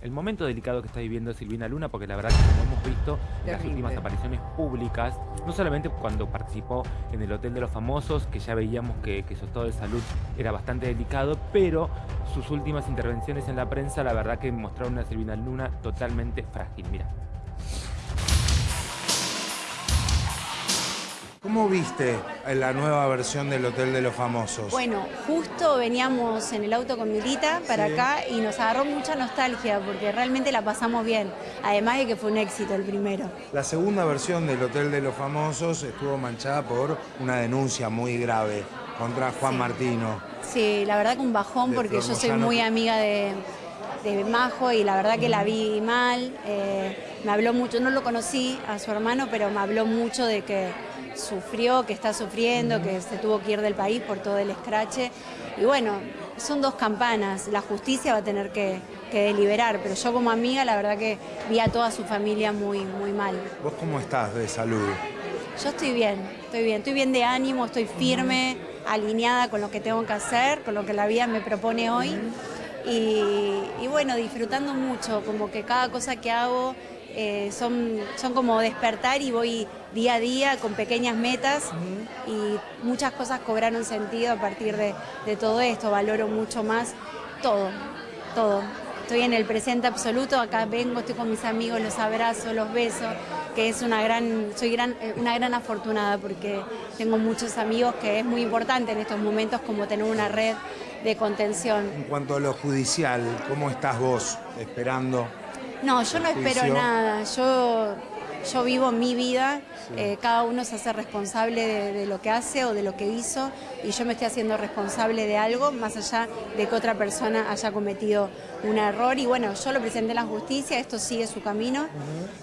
el momento delicado que está viviendo Silvina Luna, porque la verdad que como hemos visto en las últimas apariciones públicas, no solamente cuando participó en el Hotel de los Famosos, que ya veíamos que, que su estado de salud era bastante delicado, pero sus últimas intervenciones en la prensa, la verdad que mostraron una Silvina Luna totalmente frágil. Mira. ¿Cómo viste la nueva versión del Hotel de los Famosos? Bueno, justo veníamos en el auto con Milita para Sí. acá y nos agarró mucha nostalgia porque realmente la pasamos bien. Además de que fue un éxito el primero. La segunda versión del Hotel de los Famosos estuvo manchada por una denuncia muy grave contra Juan Sí. Martino. Sí, la verdad que un bajón De porque yo soy muy amiga de, de Majo y la verdad que la vi mal. Eh, me habló mucho, no lo conocí a su hermano, pero me habló mucho de que sufrió, que está sufriendo, que se tuvo que ir del país por todo el escrache. Y bueno, son dos campanas, la justicia va a tener que, que deliberar, pero yo como amiga la verdad que vi a toda su familia muy, muy mal. ¿Vos cómo estás de salud? Yo estoy bien, estoy bien, estoy bien de ánimo, estoy firme, alineada con lo que tengo que hacer, con lo que la vida me propone hoy. Y, y bueno, disfrutando mucho, como que cada cosa que hago eh, son, son como despertar y voy día a día con pequeñas metas y muchas cosas cobraron sentido a partir de, de todo esto, valoro mucho más todo, todo. Estoy en el presente absoluto, acá vengo, estoy con mis amigos, los abrazo, los beso, que es una gran, soy gran, eh, una gran afortunada porque tengo muchos amigos que es muy importante en estos momentos como tener una red de contención. En cuanto a lo judicial, ¿cómo estás vos esperando? No, yo no espero juicio? nada, yo, yo vivo mi vida, eh, cada uno se hace responsable de, de lo que hace o de lo que hizo y yo me estoy haciendo responsable de algo más allá de que otra persona haya cometido un error. Y bueno, yo lo presenté en la justicia, esto sigue su camino,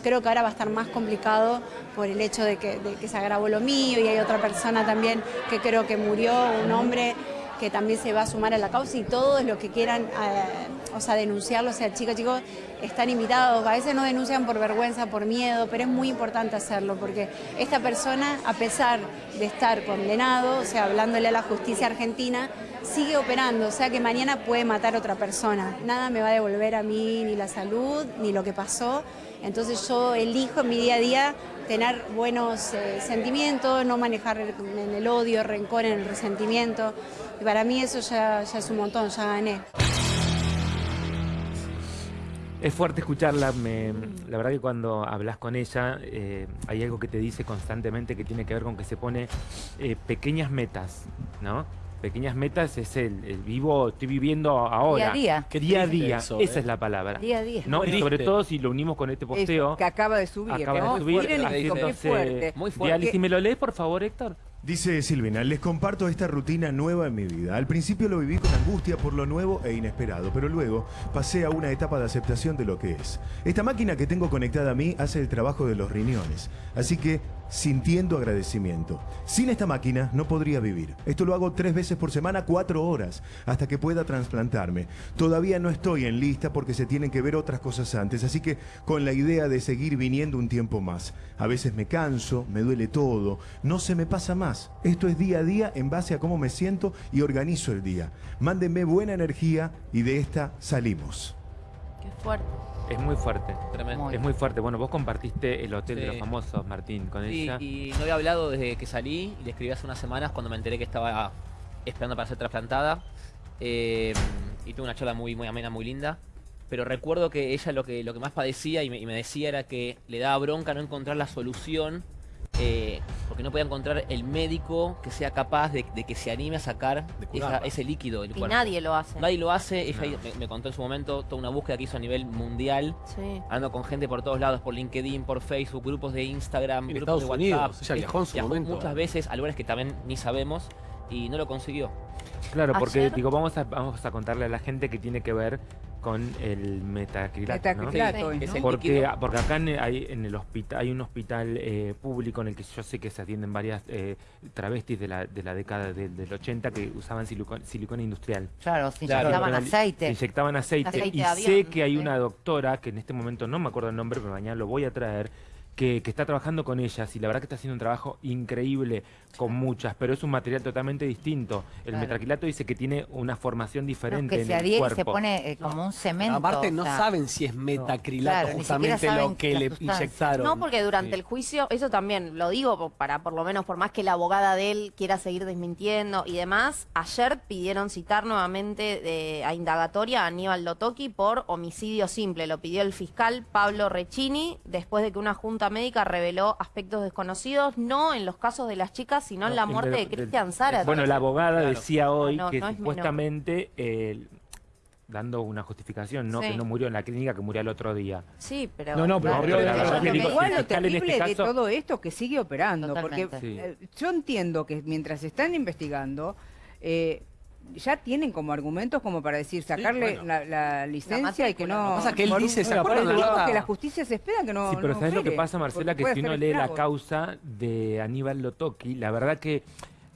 creo que ahora va a estar más complicado por el hecho de que, de que se agravó lo mío y hay otra persona también que creo que murió, un hombre que también se va a sumar a la causa y todos los que quieran, eh, o sea, denunciarlo, o sea, chicos, chicos, están invitados. A veces no denuncian por vergüenza, por miedo, pero es muy importante hacerlo porque esta persona, a pesar de estar condenado, o sea, hablándole a la justicia argentina, sigue operando, o sea que mañana puede matar a otra persona. Nada me va a devolver a mí ni la salud, ni lo que pasó. Entonces yo elijo en mi día a día tener buenos eh, sentimientos, no manejar en el odio, el rencor, en el resentimiento. Y para mí eso ya, ya es un montón, ya gané. Es fuerte escucharla, me- la verdad que cuando hablas con ella eh, hay algo que te dice constantemente que tiene que ver con que se pone eh, pequeñas metas, ¿no? Pequeñas metas es el, el vivo, estoy viviendo ahora. Día a día. Qué día a día, eso, esa ¿eh? es la palabra. Día a día. ¿no? Y sobre todo si lo unimos con este posteo. Eso, que acaba de subir. acaba de subir, fuerte. Muy fuerte. si me lo lees, por favor, Héctor. Dice Silvina, les comparto esta rutina nueva en mi vida. Al principio lo viví con angustia por lo nuevo e inesperado, pero luego pasé a una etapa de aceptación de lo que es. Esta máquina que tengo conectada a mí hace el trabajo de los riñones, así que sintiendo agradecimiento. Sin esta máquina no podría vivir. Esto lo hago tres veces por semana, cuatro horas, hasta que pueda trasplantarme. Todavía no estoy en lista porque se tienen que ver otras cosas antes, así que con la idea de seguir viniendo un tiempo más. A veces me canso, me duele todo, no se me pasa más. Esto es día a día en base a cómo me siento y organizo el día. Mándenme buena energía y de esta salimos. Qué fuerte. Es muy fuerte. Tremendo. Es muy fuerte. Bueno, vos compartiste el Hotel de los Famosos, Martín, con Sí, ella. y no había hablado desde que salí y le escribí hace unas semanas cuando me enteré que estaba esperando para ser trasplantada. Eh, y tuve una charla muy, muy amena, muy linda. Pero recuerdo que ella lo que, lo que más padecía y me, y me decía era que le daba bronca no encontrar la solución eh, porque no podía encontrar el médico que sea capaz de, de que se anime a sacar esa- ese líquido del Y cuerpo. nadie lo hace. Nadie lo hace. Ella me, me contó en su momento toda una búsqueda que hizo a nivel mundial. Sí. Ando con gente por todos lados, por LinkedIn, por Facebook, grupos de Instagram, En grupos Estados de WhatsApp. Unidos, ella viajó en su momento. muchas veces a lugares que también ni sabemos y no lo consiguió. Claro, porque Ayer- digo, vamos a, vamos a contarle a la gente que tiene que ver con el metacrilato, ¿no? Sí. Es ¿no? el Porque, acá en, hay, en el hospital hay un hospital eh, público en el que yo sé que se atienden varias eh, travestis de la, de la década del, del 80 que usaban silicona, silicona industrial. Claro, se Claro, inyectaban Pero Se aceite. inyectaban aceite. Aceite y sé que hay sí. una doctora, que en este momento no me acuerdo el nombre, pero mañana lo voy a traer, que, que está trabajando con ellas y la verdad que está haciendo un trabajo increíble con muchas, pero es un material totalmente distinto. El Claro. metraquilato dice que tiene una formación No, diferente que en se el adhiere y cuerpo. se pone eh, como un cemento. Aparte o no sea, saben si es metacrilato Claro, ni justamente siquiera saben lo que le sustancia. inyectaron. No, porque durante Sí. el juicio, eso también lo digo para por lo menos, por más que la abogada de él quiera seguir desmintiendo y demás, ayer pidieron citar nuevamente de- a indagatoria a Aníbal Lotoki por homicidio simple. Lo pidió el fiscal Pablo Recchini después de que una junta médica reveló aspectos desconocidos, no en los casos de las chicas, sino en la muerte de- de Cristian Zárate. Bueno, la abogada Claro. decía hoy No, no, que supuestamente, eh, dando una justificación, no Sí. que no murió en la clínica, que murió el otro día. Sí, pero... No, no, pero murió Igual lo terrible este de todo esto que sigue operando, Totalmente. porque Sí. eh, yo entiendo que mientras están investigando, eh, ya tienen como argumentos como para decir sacarle bueno. la, la licencia y que no... Pasa que él un- dice, ¿se acuerdan un la que la justicia se espera que no sí, pero no ¿sabes lo que pasa, Marcela? porque Que si uno lee la causa de Aníbal Lotoki, la verdad que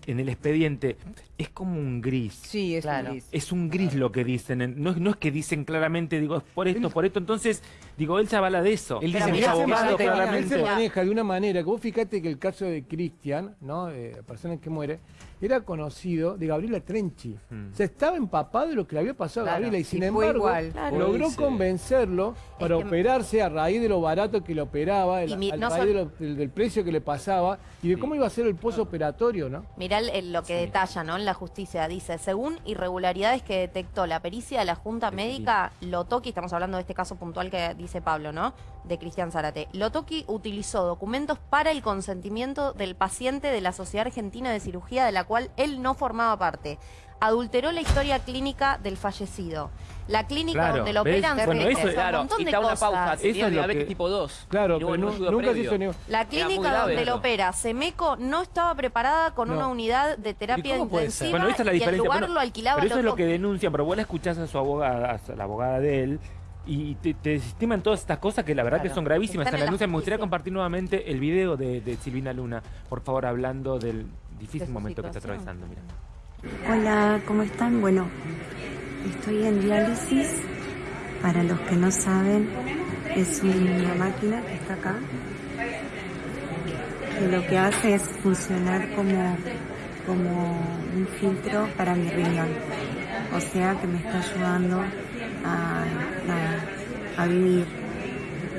en el expediente es como un gris. Sí, es Claro. gris. Es un gris lo que dicen, en- no, es- no es que dicen claramente, digo, es por esto, por esto, entonces, digo, él se avala de eso. Él Pero dice, mirá, mirá, abogado, fíjate, Él claramente. se maneja de una manera que vos fíjate que el caso de Cristian, ¿no? Eh, la persona que muere, era conocido de Gabriela Trenchi. Mm. O sea, estaba empapado de lo que le había pasado a Gabriela y sin y fue embargo igual. Claro. logró convencerlo para que- operarse a raíz de lo barato que le operaba, el- mi- a raíz sol- de lo- del, del precio que le pasaba y de Sí. cómo iba a ser el posoperatorio, ¿no? Mirá el- el- lo que Sí. detalla ¿no? en la justicia. Dice, según irregularidades que detectó la pericia de la Junta Sí. Médica, Lotoki, estamos hablando de este caso puntual que dice Pablo, ¿no? De Cristian Zárate. Lotoki utilizó documentos para el consentimiento del paciente de la Sociedad Argentina de Cirugía, de la cual él no formaba parte. Adulteró la historia clínica del fallecido. La clínica Claro, donde lo ¿ves? operan Bueno, se eso- un Claro, montón de te hago una cosas. pausa. Eso es lo diabetes que- tipo 2. Claro, no nunca se hizo ni- La clínica grave donde eso. lo opera Semeco no estaba preparada con No. una unidad de terapia intensiva Bueno, esa es la y el diferencia. lugar Bueno, lo alquilaba pero eso es lo que denuncian, pero vos la escuchás a su abogada, a la abogada de él, y te, te desestiman todas estas cosas que la verdad que son gravísimas. están En la la denuncia me gustaría compartir nuevamente el video de, de Silvina Luna, por favor, hablando del difícil De momento que está atravesando. Mira. Hola, ¿cómo están? Bueno, estoy en diálisis. Para los que no saben, es una máquina que está acá, que lo que hace es funcionar como, como un filtro para mi riñón. O sea que me está ayudando a- vivir.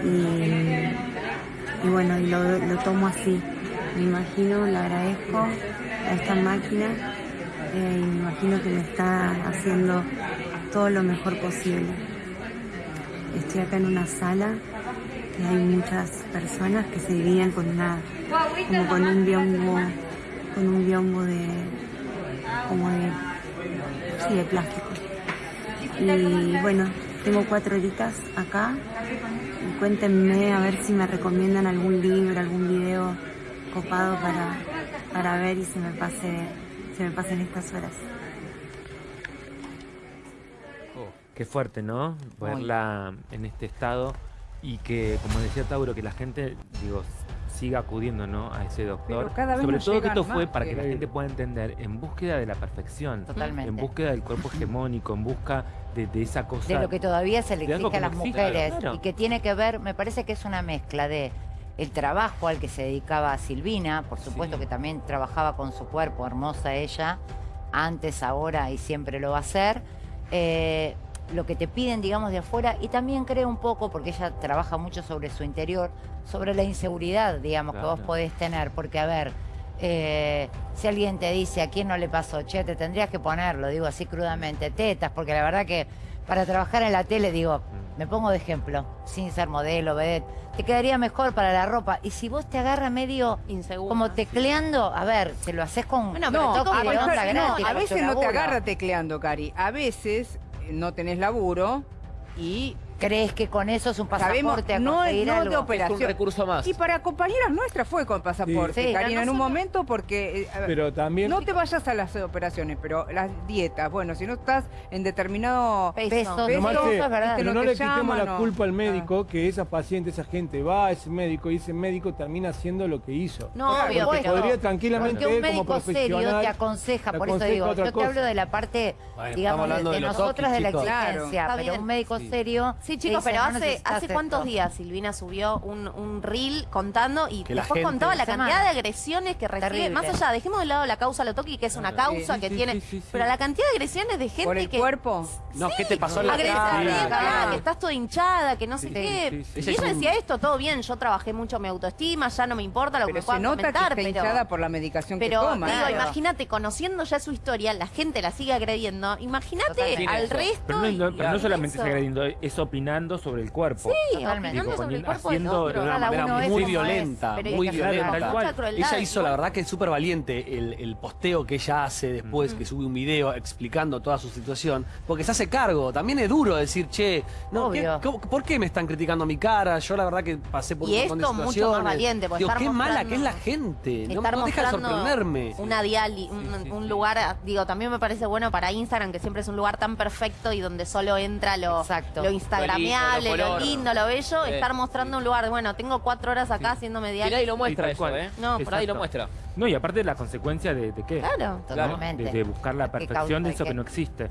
Y, y bueno, y lo, tomo así. Me imagino, le agradezco a esta máquina eh, y me imagino que me está haciendo todo lo mejor posible. Estoy acá en una sala que hay muchas personas que se dividían con una como con un biombo con un biombo de como de sí, de plástico. Y bueno, tengo cuatro horitas acá y cuéntenme a ver si me recomiendan algún libro, algún video copado para, para ver y se me pase se me pasen estas horas. Qué fuerte, ¿no? Verla en este estado y que, como decía Tauro, que la gente, digo, siga acudiendo, ¿no? A ese doctor. Pero cada vez Sobre todo que esto fue para que que- la gente pueda entender, en búsqueda de la perfección, Totalmente. en búsqueda del cuerpo hegemónico, en busca de, de esa cosa. de lo que todavía se le exige a las mujeres claro. y que tiene que ver, me parece que es una mezcla de el trabajo al que se dedicaba Silvina, por supuesto Sí. que también trabajaba con su cuerpo, hermosa ella, antes, ahora y siempre lo va a hacer. eh, lo que te piden, digamos, de afuera, y también creo un poco, porque ella trabaja mucho sobre su interior, sobre la inseguridad, digamos, que vos podés tener, porque a ver, eh, si alguien te dice a quién no le pasó, che, te tendrías que ponerlo, digo así crudamente, tetas, porque la verdad que para trabajar en la tele, digo, me pongo de ejemplo, sin ser modelo, vedette, te quedaría mejor para la ropa. Y si vos te agarras medio Insegura. como tecleando, a ver, te lo haces con Bueno, No, a, veces- gratis, no, a veces no te agarra tecleando, Cari. A veces no tenés laburo y ¿Crees que con eso es un sabemos pasaporte a no, no algo? de Es un recurso más. Y para compañeras nuestras fue con pasaporte, Sí. Sí, Karina, en un momento porque... eh, Pero también... no te vayas a las operaciones, pero las dietas, bueno, si no estás en determinado... Peso. Que- es verdad. pero no no le quitemos llaman, la culpa al Ah. médico que esa paciente, esa gente va a ese médico y ese médico termina haciendo lo que hizo. No, obvio, pero- Podría tranquilamente Porque un él como médico serio profesional... te aconseja, te por eso digo, yo te cosa. hablo de la parte, Bueno, digamos, de, nosotras de la está pero un médico serio Sí, chicos, pero no hace, hace cuántos esto. días Silvina subió un, un reel contando y Que después contaba la Semana. cantidad de agresiones que recibe. Terrible. Más allá, dejemos de lado la causa Lotoki, que es una causa Sí, que sí, tiene. sí, sí, sí. Pero la cantidad de agresiones de gente ¿Por el que. cuerpo? No, ¿qué te pasó en la cara? que estás toda hinchada, que no sé Sí, qué. sí, sí. Y ella es decía esto, todo bien, yo trabajé mucho mi autoestima, ya no me importa lo que Pero puedan nota que comentar, está pero. hinchada por la medicación Pero que toma. digo, Claro. imagínate, conociendo ya su historia, la gente la sigue agrediendo. Imagínate al resto. Pero no, pero solamente está agrediendo, es opinando sobre el cuerpo. Sí, Totalmente. opinando Digo, sobre el cuerpo haciendo de una manera muy violenta, muy violenta. Ella hizo, la verdad, que es súper valiente el, el posteo que ella hace después, que sube un video explicando toda su situación, porque se hace cargo. También es duro decir, che, no, ¿qué- Obvio. cómo- ¿por qué me están criticando mi cara? Yo la verdad que pasé por Y un montón de esto mucho más situaciones. valiente, Digo, qué mala que es la gente. No, no deja de sorprenderme. Una diali, un, un lugar, digo, también me parece bueno para Instagram, que siempre es un lugar tan perfecto y donde solo entra lo, Exacto. lo instagramiable, Lo lindo, lo, lo color. lindo, lo bello, Sí. estar mostrando un lugar, de, bueno, tengo cuatro horas acá haciéndome Y diali. nadie lo muestra eso. ¿eh? No, por nadie lo muestra. No, y aparte la consecuencia de, de qué? Claro. Totalmente. De, de buscar la ¿Qué perfección de eso que no existe.